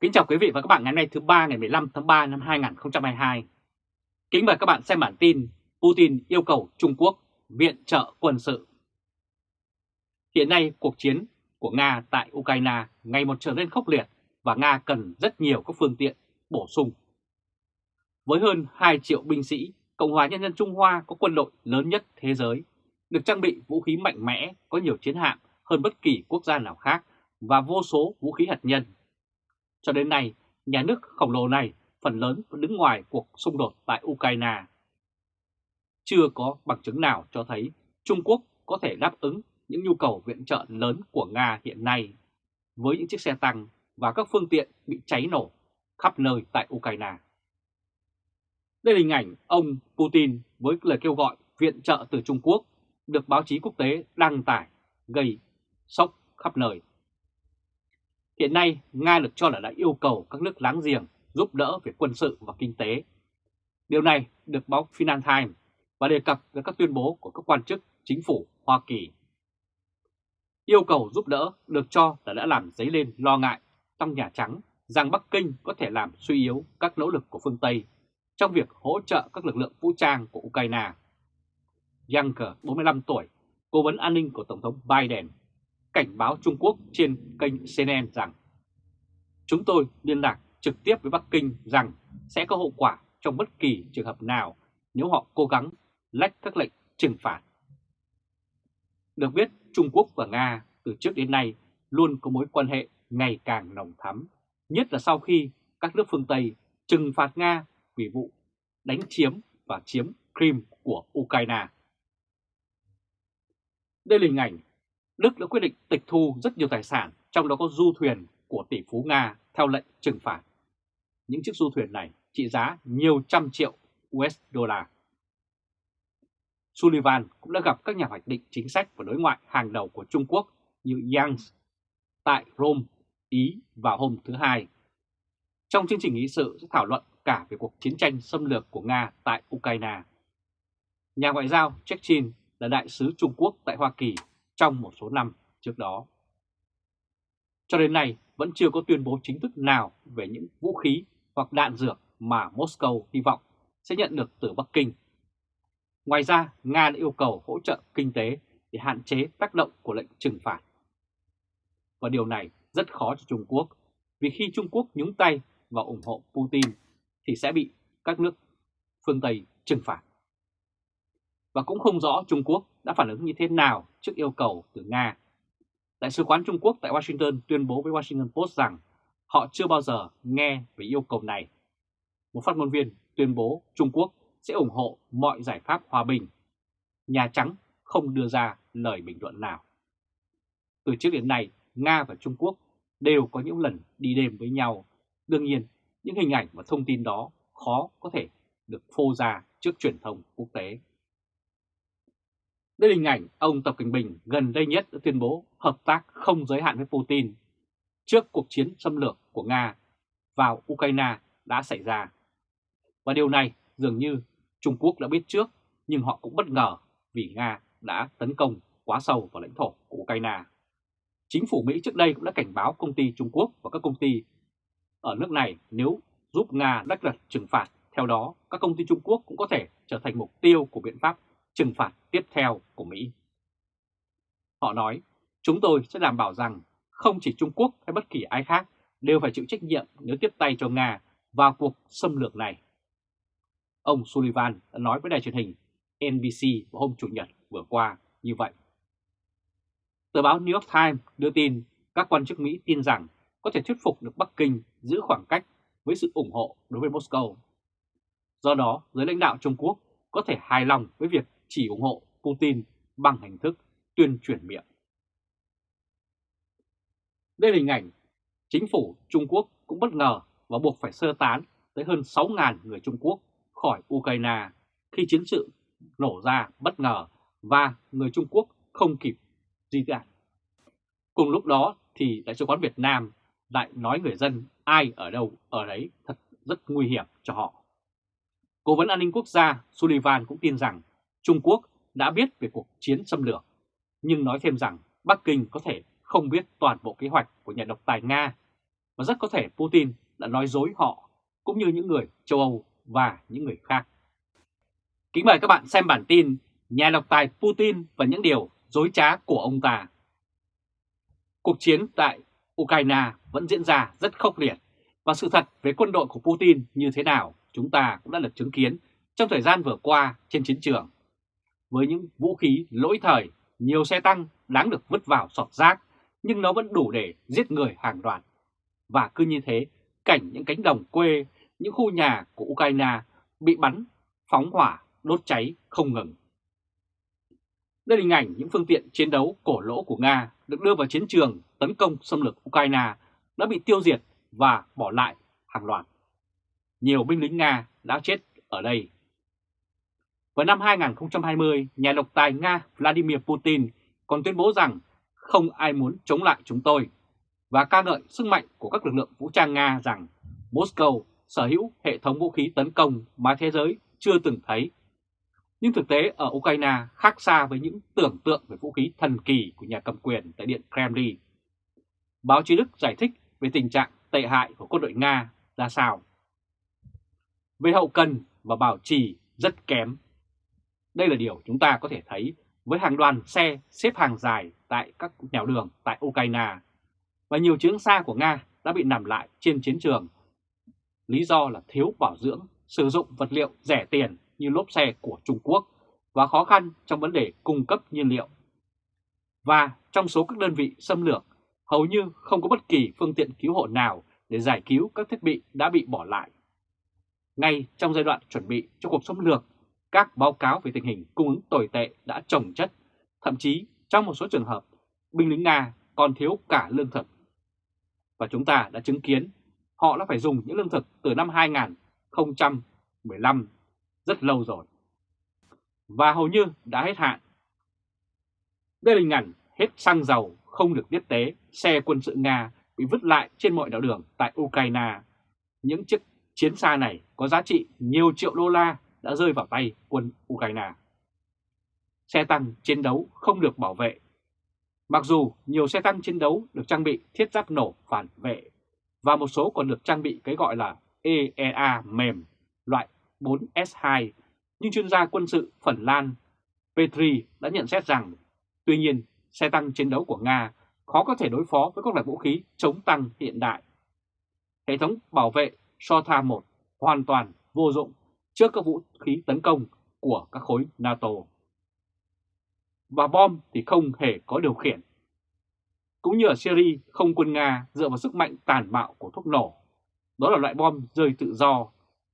Kính chào quý vị và các bạn ngày hôm nay thứ ba ngày 15 tháng 3 năm 2022. Kính mời các bạn xem bản tin Putin yêu cầu Trung Quốc viện trợ quân sự. Hiện nay cuộc chiến của Nga tại Ukraine ngày một trở nên khốc liệt và Nga cần rất nhiều các phương tiện bổ sung. Với hơn 2 triệu binh sĩ, Cộng hòa Nhân dân Trung Hoa có quân đội lớn nhất thế giới, được trang bị vũ khí mạnh mẽ, có nhiều chiến hạm hơn bất kỳ quốc gia nào khác và vô số vũ khí hạt nhân. Cho đến nay, nhà nước khổng lồ này phần lớn vẫn đứng ngoài cuộc xung đột tại Ukraine. Chưa có bằng chứng nào cho thấy Trung Quốc có thể đáp ứng những nhu cầu viện trợ lớn của Nga hiện nay với những chiếc xe tăng và các phương tiện bị cháy nổ khắp nơi tại Ukraine. Đây là hình ảnh ông Putin với lời kêu gọi viện trợ từ Trung Quốc được báo chí quốc tế đăng tải gây sốc khắp nơi. Hiện nay, Nga được cho là đã yêu cầu các nước láng giềng giúp đỡ về quân sự và kinh tế. Điều này được báo Financial Times và đề cập với các tuyên bố của các quan chức chính phủ Hoa Kỳ. Yêu cầu giúp đỡ được cho là đã làm dấy lên lo ngại trong Nhà Trắng rằng Bắc Kinh có thể làm suy yếu các nỗ lực của phương Tây trong việc hỗ trợ các lực lượng vũ trang của Ukraine. Younger, 45 tuổi, cố vấn an ninh của Tổng thống Biden, cảnh báo Trung Quốc trên kênh CNN rằng Chúng tôi liên lạc trực tiếp với Bắc Kinh rằng sẽ có hậu quả trong bất kỳ trường hợp nào nếu họ cố gắng lách các lệnh trừng phạt. Được biết, Trung Quốc và Nga từ trước đến nay luôn có mối quan hệ ngày càng nồng thắm, nhất là sau khi các nước phương Tây trừng phạt Nga vì vụ đánh chiếm và chiếm Crimea của Ukraine. Đây là hình ảnh Đức đã quyết định tịch thu rất nhiều tài sản, trong đó có du thuyền của tỷ phú Nga theo lệnh trừng phạt. Những chiếc du thuyền này trị giá nhiều trăm triệu USD. Sullivan cũng đã gặp các nhà hoạch định chính sách và đối ngoại hàng đầu của Trung Quốc như Yang tại Rome, Ý vào hôm thứ Hai. Trong chương trình nghị sự sẽ thảo luận cả về cuộc chiến tranh xâm lược của Nga tại Ukraine. Nhà ngoại giao Chechen là đại sứ Trung Quốc tại Hoa Kỳ trong một số năm trước đó. Cho đến nay vẫn chưa có tuyên bố chính thức nào về những vũ khí hoặc đạn dược mà Moscow hy vọng sẽ nhận được từ Bắc Kinh. Ngoài ra, Nga đã yêu cầu hỗ trợ kinh tế để hạn chế tác động của lệnh trừng phạt. Và điều này rất khó cho Trung Quốc, vì khi Trung Quốc nhúng tay và ủng hộ Putin thì sẽ bị các nước phương Tây trừng phạt. Và cũng không rõ Trung Quốc đã phản ứng như thế nào trước yêu cầu từ Nga. Đại sứ quán Trung Quốc tại Washington tuyên bố với Washington Post rằng họ chưa bao giờ nghe về yêu cầu này. Một phát ngôn viên tuyên bố Trung Quốc sẽ ủng hộ mọi giải pháp hòa bình. Nhà Trắng không đưa ra lời bình luận nào. Từ trước đến nay, Nga và Trung Quốc đều có những lần đi đêm với nhau. Đương nhiên, những hình ảnh và thông tin đó khó có thể được phô ra trước truyền thông quốc tế. Đây là hình ảnh ông Tập Cận Bình gần đây nhất đã tuyên bố hợp tác không giới hạn với Putin trước cuộc chiến xâm lược của Nga vào Ukraine đã xảy ra. Và điều này dường như Trung Quốc đã biết trước nhưng họ cũng bất ngờ vì Nga đã tấn công quá sâu vào lãnh thổ của Ukraine. Chính phủ Mỹ trước đây cũng đã cảnh báo công ty Trung Quốc và các công ty ở nước này nếu giúp Nga đắc luật trừng phạt. Theo đó, các công ty Trung Quốc cũng có thể trở thành mục tiêu của biện pháp trừng phạt tiếp theo của Mỹ. Họ nói, chúng tôi sẽ đảm bảo rằng không chỉ Trung Quốc hay bất kỳ ai khác đều phải chịu trách nhiệm nếu tiếp tay cho Nga vào cuộc xâm lược này. Ông Sullivan đã nói với đài truyền hình NBC vào hôm Chủ nhật vừa qua như vậy. Tờ báo New York Times đưa tin các quan chức Mỹ tin rằng có thể thuyết phục được Bắc Kinh giữ khoảng cách với sự ủng hộ đối với Moscow. Do đó, giới lãnh đạo Trung Quốc có thể hài lòng với việc chỉ ủng hộ Putin bằng hình thức tuyên truyền miệng. Đây là hình ảnh chính phủ Trung Quốc cũng bất ngờ và buộc phải sơ tán tới hơn 6.000 người Trung Quốc khỏi Ukraine khi chiến sự nổ ra bất ngờ và người Trung Quốc không kịp di tản. Cùng lúc đó thì Đại sứ quán Việt Nam lại nói người dân ai ở đâu ở đấy thật rất nguy hiểm cho họ. Cố vấn an ninh quốc gia Sullivan cũng tin rằng Trung Quốc đã biết về cuộc chiến xâm lược, nhưng nói thêm rằng Bắc Kinh có thể không biết toàn bộ kế hoạch của nhà độc tài Nga. và rất có thể Putin đã nói dối họ cũng như những người châu Âu và những người khác. Kính mời các bạn xem bản tin Nhà độc tài Putin và những điều dối trá của ông ta. Cuộc chiến tại Ukraine vẫn diễn ra rất khốc liệt và sự thật về quân đội của Putin như thế nào chúng ta cũng đã được chứng kiến trong thời gian vừa qua trên chiến trường. Với những vũ khí lỗi thời, nhiều xe tăng đáng được vứt vào sọt rác nhưng nó vẫn đủ để giết người hàng loạt. Và cứ như thế, cảnh những cánh đồng quê, những khu nhà của Ukraine bị bắn, phóng hỏa, đốt cháy không ngừng. Đây là hình ảnh những phương tiện chiến đấu cổ lỗ của Nga được đưa vào chiến trường tấn công xâm lược Ukraine đã bị tiêu diệt và bỏ lại hàng loạt. Nhiều binh lính Nga đã chết ở đây. Vào năm 2020, nhà độc tài Nga Vladimir Putin còn tuyên bố rằng không ai muốn chống lại chúng tôi và ca ngợi sức mạnh của các lực lượng vũ trang Nga rằng Moscow sở hữu hệ thống vũ khí tấn công mà thế giới chưa từng thấy. Nhưng thực tế ở Ukraine khác xa với những tưởng tượng về vũ khí thần kỳ của nhà cầm quyền tại Điện Kremlin. Báo chí Đức giải thích về tình trạng tệ hại của quân đội Nga ra sao. Về hậu cần và bảo trì rất kém. Đây là điều chúng ta có thể thấy với hàng đoàn xe xếp hàng dài tại các nẻo đường tại Ukraine và nhiều chiến xa của Nga đã bị nằm lại trên chiến trường. Lý do là thiếu bảo dưỡng, sử dụng vật liệu rẻ tiền như lốp xe của Trung Quốc và khó khăn trong vấn đề cung cấp nhiên liệu. Và trong số các đơn vị xâm lược, hầu như không có bất kỳ phương tiện cứu hộ nào để giải cứu các thiết bị đã bị bỏ lại. Ngay trong giai đoạn chuẩn bị cho cuộc xâm lược, các báo cáo về tình hình cung ứng tồi tệ đã trồng chất, thậm chí trong một số trường hợp, binh lính Nga còn thiếu cả lương thực. Và chúng ta đã chứng kiến họ đã phải dùng những lương thực từ năm 2015 rất lâu rồi. Và hầu như đã hết hạn. Đây là hình ảnh hết xăng dầu không được tiếp tế, xe quân sự Nga bị vứt lại trên mọi đảo đường tại Ukraine. Những chiếc chiến xa này có giá trị nhiều triệu đô la đã rơi vào tay quân Ukraine. Xe tăng chiến đấu không được bảo vệ. Mặc dù nhiều xe tăng chiến đấu được trang bị thiết giáp nổ phản vệ và một số còn được trang bị cái gọi là EEA mềm loại 4S2, nhưng chuyên gia quân sự Phần Lan Petri đã nhận xét rằng tuy nhiên xe tăng chiến đấu của Nga khó có thể đối phó với các loại vũ khí chống tăng hiện đại. Hệ thống bảo vệ SOTA 1 hoàn toàn vô dụng trước các vũ khí tấn công của các khối NATO. Và bom thì không hề có điều khiển. Cũng như ở Syria, không quân Nga dựa vào sức mạnh tàn bạo của thuốc nổ. Đó là loại bom rơi tự do,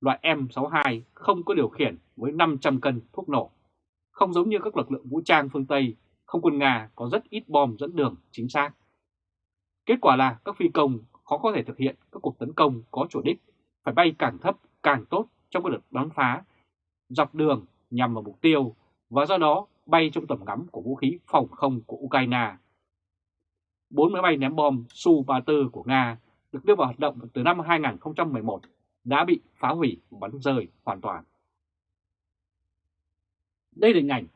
loại M62 không có điều khiển với 500 cân thuốc nổ. Không giống như các lực lượng vũ trang phương Tây, không quân Nga có rất ít bom dẫn đường chính xác. Kết quả là các phi công khó có thể thực hiện các cuộc tấn công có chủ đích, phải bay càng thấp càng tốt trong các đợt bắn phá dọc đường nhằm vào mục tiêu và do đó bay trong tầm ngắm của vũ khí phòng không của Ukraine. Bốn máy bay ném bom Su-34 của Nga được đưa vào hoạt động từ năm 2011 đã bị phá hủy và bắn rơi hoàn toàn. Đây là hình ảnh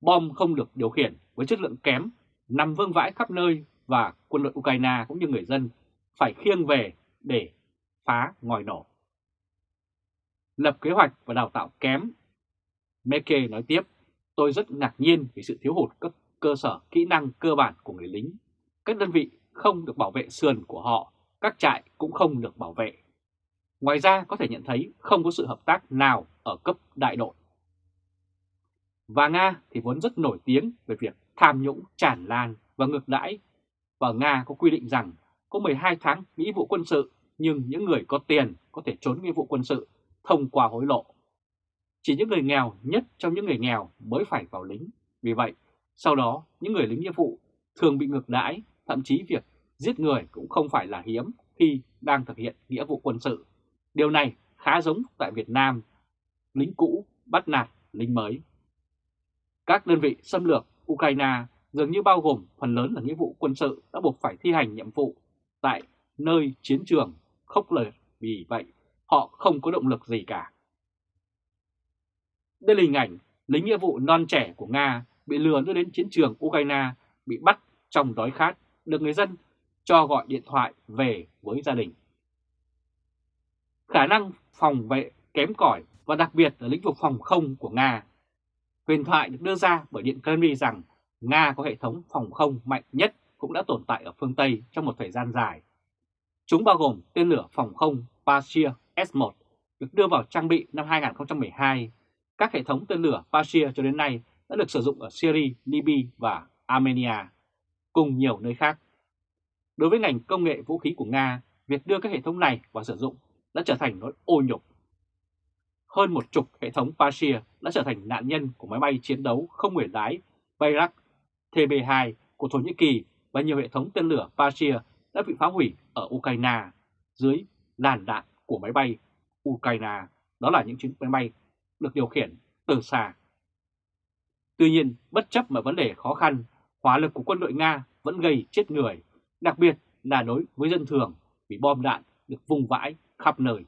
bom không được điều khiển với chất lượng kém, nằm vương vãi khắp nơi và quân đội Ukraine cũng như người dân phải khiêng về để phá ngòi nổ lập kế hoạch và đào tạo kém. Meke nói tiếp, tôi rất ngạc nhiên vì sự thiếu hụt các cơ sở kỹ năng cơ bản của người lính. Các đơn vị không được bảo vệ sườn của họ, các trại cũng không được bảo vệ. Ngoài ra có thể nhận thấy không có sự hợp tác nào ở cấp đại đội. Và Nga thì vốn rất nổi tiếng về việc tham nhũng tràn lan và ngược đãi. Và Nga có quy định rằng có 12 tháng nghĩa vụ quân sự nhưng những người có tiền có thể trốn nghĩa vụ quân sự thông qua hối lộ. Chỉ những người nghèo nhất trong những người nghèo mới phải vào lính. Vì vậy, sau đó những người lính nghĩa vụ thường bị ngược đãi, thậm chí việc giết người cũng không phải là hiếm khi đang thực hiện nghĩa vụ quân sự. Điều này khá giống tại Việt Nam, lính cũ bắt nạt lính mới. Các đơn vị xâm lược Ukraine dường như bao gồm phần lớn là nghĩa vụ quân sự đã buộc phải thi hành nhiệm vụ tại nơi chiến trường khốc liệt vì vậy họ không có động lực gì cả. Đây là hình ảnh lính nghĩa vụ non trẻ của Nga bị lừa đưa đến chiến trường Ukraine bị bắt trong đói khát, được người dân cho gọi điện thoại về với gia đình. Khả năng phòng vệ kém cỏi và đặc biệt là lĩnh vực phòng không của Nga. Huyền thoại được đưa ra bởi Điện Kremlin rằng Nga có hệ thống phòng không mạnh nhất cũng đã tồn tại ở phương Tây trong một thời gian dài. Chúng bao gồm tên lửa phòng không Patriot S-1 được đưa vào trang bị năm 2012. Các hệ thống tên lửa Patriot cho đến nay đã được sử dụng ở Syria, Libya và Armenia, cùng nhiều nơi khác. Đối với ngành công nghệ vũ khí của Nga, việc đưa các hệ thống này vào sử dụng đã trở thành nỗi ô nhục. Hơn một chục hệ thống Patriot đã trở thành nạn nhân của máy bay chiến đấu không người lái Bayrak TB2 của Thổ Nhĩ Kỳ và nhiều hệ thống tên lửa Patriot đã bị phá hủy ở Ukraine dưới làn đạn của máy bay Ukraine. Đó là những chiếc máy bay được điều khiển từ xa. Tuy nhiên, bất chấp mà vấn đề khó khăn, hỏa lực của quân đội Nga vẫn gây chết người, đặc biệt là đối với dân thường vì bom đạn được vùng vãi khắp nơi